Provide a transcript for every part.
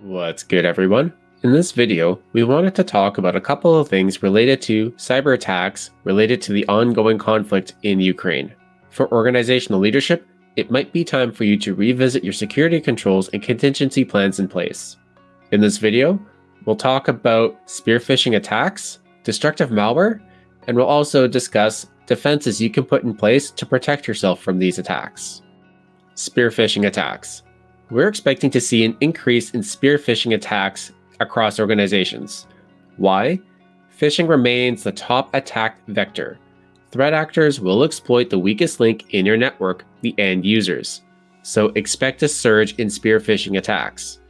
What's good everyone? In this video, we wanted to talk about a couple of things related to cyber attacks related to the ongoing conflict in Ukraine. For organizational leadership, it might be time for you to revisit your security controls and contingency plans in place. In this video, we'll talk about spear phishing attacks, destructive malware, and we'll also discuss defenses you can put in place to protect yourself from these attacks. Spear phishing attacks. We're expecting to see an increase in spear phishing attacks across organizations. Why? Phishing remains the top attack vector. Threat actors will exploit the weakest link in your network, the end users. So expect a surge in spear phishing attacks.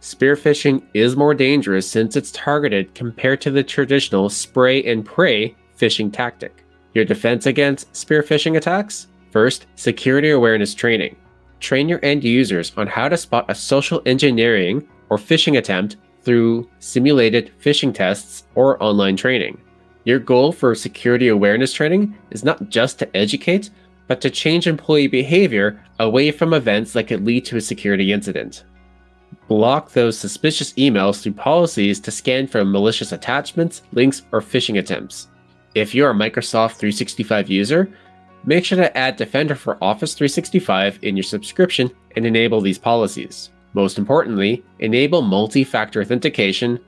Spear phishing is more dangerous since it's targeted compared to the traditional spray and pray phishing tactic. Your defense against spear phishing attacks? First, security awareness training. Train your end users on how to spot a social engineering or phishing attempt through simulated phishing tests or online training. Your goal for security awareness training is not just to educate, but to change employee behavior away from events that could lead to a security incident. Block those suspicious emails through policies to scan for malicious attachments, links, or phishing attempts. If you're a Microsoft 365 user, make sure to add Defender for Office 365 in your subscription and enable these policies. Most importantly, enable multi-factor authentication,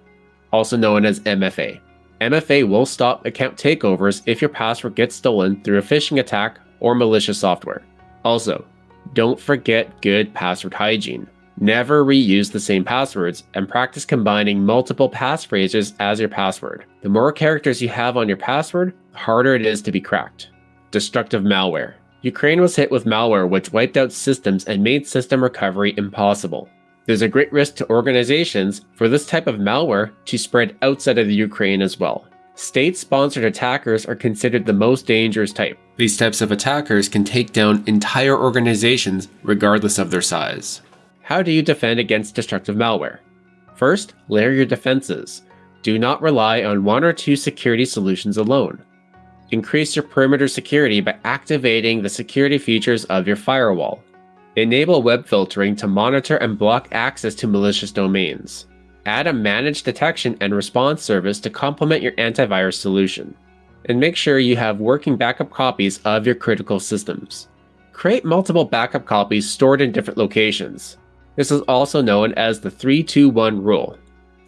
also known as MFA. MFA will stop account takeovers if your password gets stolen through a phishing attack or malicious software. Also, don't forget good password hygiene. Never reuse the same passwords and practice combining multiple passphrases as your password. The more characters you have on your password, the harder it is to be cracked. Destructive malware. Ukraine was hit with malware which wiped out systems and made system recovery impossible. There's a great risk to organizations for this type of malware to spread outside of the Ukraine as well. State-sponsored attackers are considered the most dangerous type. These types of attackers can take down entire organizations regardless of their size. How do you defend against destructive malware? First, layer your defenses. Do not rely on one or two security solutions alone. Increase your perimeter security by activating the security features of your firewall. Enable web filtering to monitor and block access to malicious domains. Add a managed detection and response service to complement your antivirus solution. And make sure you have working backup copies of your critical systems. Create multiple backup copies stored in different locations. This is also known as the 321 rule.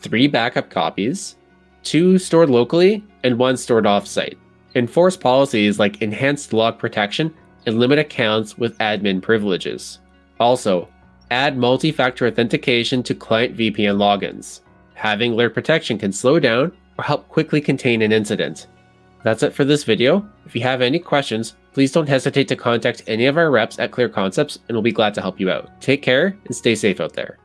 Three backup copies, two stored locally, and one stored offsite. Enforce policies like enhanced log protection and limit accounts with admin privileges. Also, add multi-factor authentication to client VPN logins. Having alert protection can slow down or help quickly contain an incident. That's it for this video. If you have any questions, please don't hesitate to contact any of our reps at Clear Concepts and we'll be glad to help you out. Take care and stay safe out there.